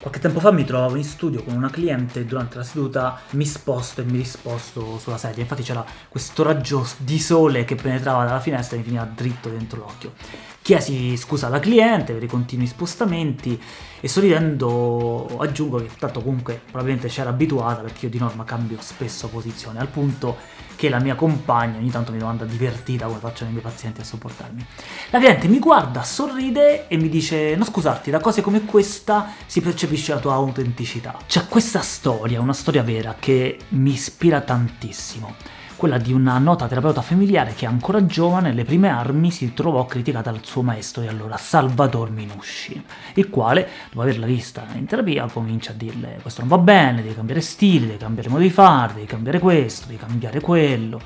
Qualche tempo fa mi trovavo in studio con una cliente e durante la seduta mi sposto e mi risposto sulla sedia, infatti c'era questo raggio di sole che penetrava dalla finestra e mi finiva dritto dentro l'occhio. Chiesi scusa alla cliente per i continui spostamenti e sorridendo aggiungo che tanto comunque probabilmente c'era abituata perché io di norma cambio spesso posizione, al punto che la mia compagna ogni tanto mi domanda divertita come facciano i miei pazienti a sopportarmi. La cliente mi guarda, sorride e mi dice non scusarti, da cose come questa si percepisce la tua autenticità. C'è questa storia, una storia vera, che mi ispira tantissimo quella di una nota terapeuta familiare che ancora giovane, alle prime armi, si trovò criticata dal suo maestro di allora, Salvador Minusci, il quale, dopo averla vista in terapia, comincia a dirle questo non va bene, devi cambiare stile, devi cambiare modo di fare, devi cambiare questo, devi cambiare quello.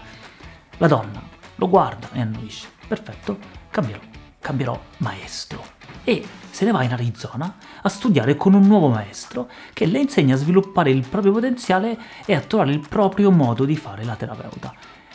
La donna lo guarda e annuisce, perfetto, cambierò, cambierò maestro e se ne va in Arizona a studiare con un nuovo maestro che le insegna a sviluppare il proprio potenziale e a trovare il proprio modo di fare la terapeuta.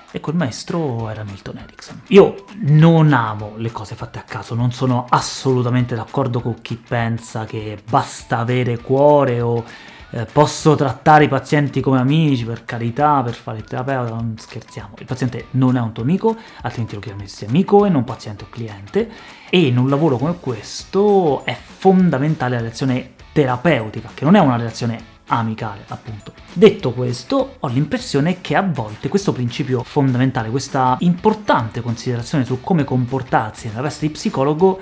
E quel maestro era Milton Erickson. Io non amo le cose fatte a caso, non sono assolutamente d'accordo con chi pensa che basta avere cuore o eh, posso trattare i pazienti come amici, per carità, per fare il terapeuta, non scherziamo. Il paziente non è un tuo amico, altrimenti lo chiameresti amico e non paziente o cliente, e in un lavoro come questo è fondamentale la relazione terapeutica, che non è una relazione amicale, appunto. Detto questo, ho l'impressione che a volte questo principio fondamentale, questa importante considerazione su come comportarsi nella veste di psicologo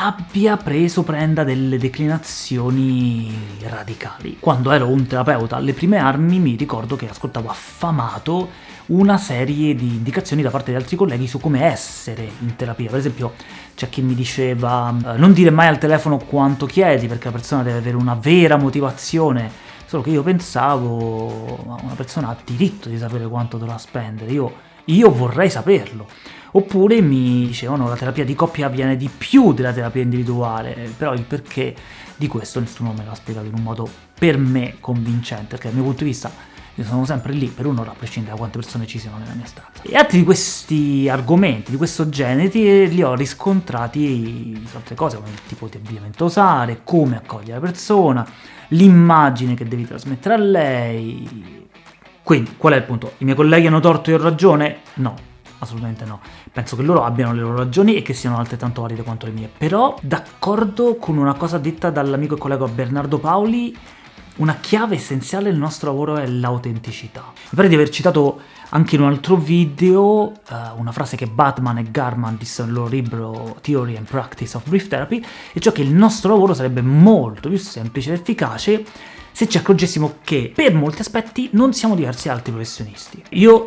abbia preso prenda delle declinazioni radicali. Quando ero un terapeuta alle prime armi mi ricordo che ascoltavo affamato una serie di indicazioni da parte di altri colleghi su come essere in terapia. Per esempio c'è chi mi diceva eh, non dire mai al telefono quanto chiedi perché la persona deve avere una vera motivazione, solo che io pensavo una persona ha diritto di sapere quanto dovrà spendere, io, io vorrei saperlo. Oppure mi dicevano la terapia di coppia avviene di più della terapia individuale, però il perché di questo nessuno me l'ha spiegato in un modo per me convincente, perché dal mio punto di vista io sono sempre lì per un'ora a prescindere da quante persone ci siano nella mia stanza. E altri di questi argomenti, di questo genere, li ho riscontrati su altre cose, come il tipo di abbigliamento usare, come accogliere la persona, l'immagine che devi trasmettere a lei... Quindi, qual è il punto? I miei colleghi hanno torto e ho ragione? No, assolutamente no. Penso che loro abbiano le loro ragioni e che siano altrettanto valide quanto le mie. Però, d'accordo con una cosa detta dall'amico e collega Bernardo Paoli, una chiave essenziale del nostro lavoro è l'autenticità. Mi pare di aver citato anche in un altro video uh, una frase che Batman e Garman dissero nel loro libro Theory and Practice of Brief Therapy, e cioè che il nostro lavoro sarebbe molto più semplice ed efficace se ci accorgessimo che per molti aspetti non siamo diversi da altri professionisti. Io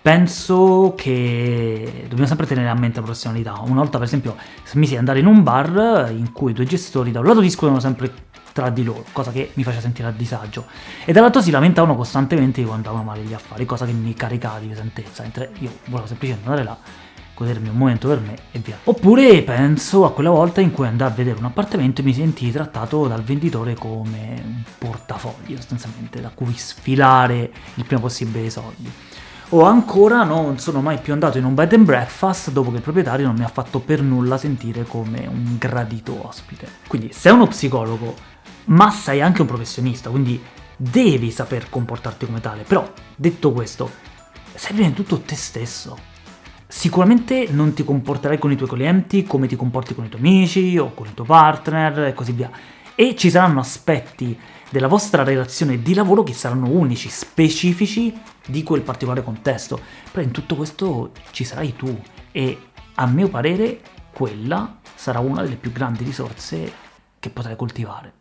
penso che dobbiamo sempre tenere a mente la professionalità. Una volta, per esempio, mi si andare in un bar in cui i due gestori da un lato discutono sempre tra di loro, cosa che mi faceva sentire a disagio, e dall'altro si lamentavano costantemente quando andavano male gli affari, cosa che mi caricava di pesantezza, mentre io volevo semplicemente andare là, godermi un momento per me e via. Oppure penso a quella volta in cui andai a vedere un appartamento e mi sentii trattato dal venditore come un portafoglio, sostanzialmente, da cui sfilare il prima possibile i soldi o ancora non sono mai più andato in un bed and breakfast dopo che il proprietario non mi ha fatto per nulla sentire come un gradito ospite. Quindi sei uno psicologo, ma sei anche un professionista, quindi devi saper comportarti come tale. Però, detto questo, sei prima di tutto te stesso. Sicuramente non ti comporterai con i tuoi clienti come ti comporti con i tuoi amici o con il tuo partner e così via. E ci saranno aspetti della vostra relazione di lavoro che saranno unici, specifici di quel particolare contesto. Però in tutto questo ci sarai tu e a mio parere quella sarà una delle più grandi risorse che potrai coltivare.